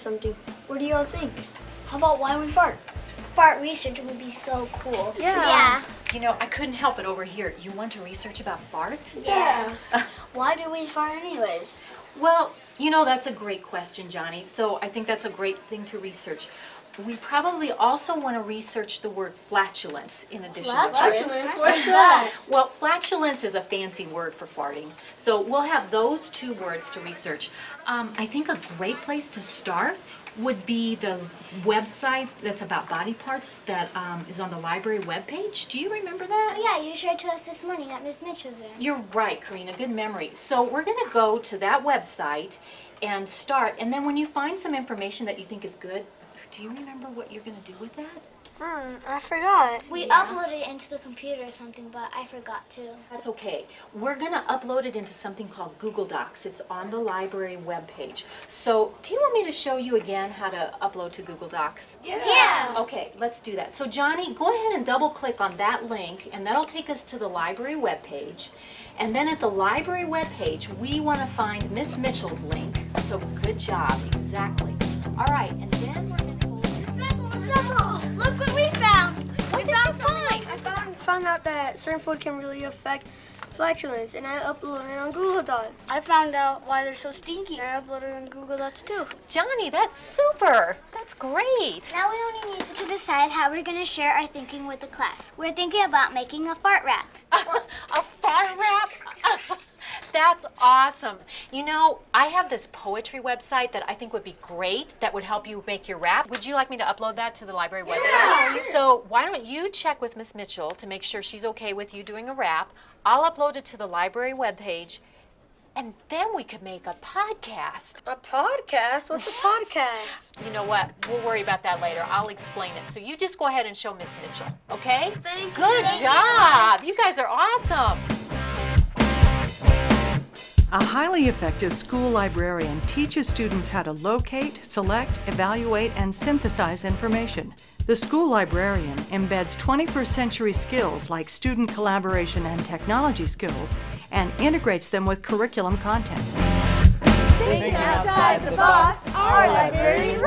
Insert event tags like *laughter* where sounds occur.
something. What do y'all think? How about why we fart? Fart research would be so cool. Yeah. You know, I couldn't help it over here. You want to research about farts? Yes. *laughs* why do we fart anyways? Well, you know, that's a great question, Johnny. So I think that's a great thing to research. We probably also want to research the word flatulence in addition to Flatulence? What's that? Well, flatulence is a fancy word for farting. So we'll have those two words to research. Um, I think a great place to start would be the website that's about body parts that um, is on the library webpage. Do you remember that? Oh, yeah, you showed to us this morning at Miss Mitchell's room. You're right, Karina. Good memory. So we're going to go to that website and start. And then when you find some information that you think is good, do you remember what you're going to do with that? Hmm, I forgot. We uploaded it into the computer or something, but I forgot to. That's okay. We're going to upload it into something called Google Docs. It's on the library webpage. So do you want me to show you again how to upload to Google Docs? Yeah. Okay, let's do that. So Johnny, go ahead and double click on that link and that'll take us to the library webpage. And then at the library webpage, we want to find Miss Mitchell's link. So good job, exactly. All right, found, found out that certain food can really affect flatulence, and I uploaded it on Google Docs. I found out why they're so stinky. I uploaded it on Google Docs too. Johnny, that's super. That's great. Now we only need to decide how we're going to share our thinking with the class. We're thinking about making a fart rap. *laughs* a fart rap? *laughs* That's awesome. You know, I have this poetry website that I think would be great that would help you make your rap. Would you like me to upload that to the library website? So why don't you check with Miss Mitchell to make sure she's okay with you doing a rap. I'll upload it to the library webpage and then we could make a podcast. A podcast? What's a podcast? You know what? We'll worry about that later. I'll explain it. So you just go ahead and show Miss Mitchell, okay? Thank Good job. You guys are awesome. A highly effective school librarian teaches students how to locate, select, evaluate, and synthesize information. The school librarian embeds 21st century skills like student collaboration and technology skills and integrates them with curriculum content. Think outside the box. Our library rocks.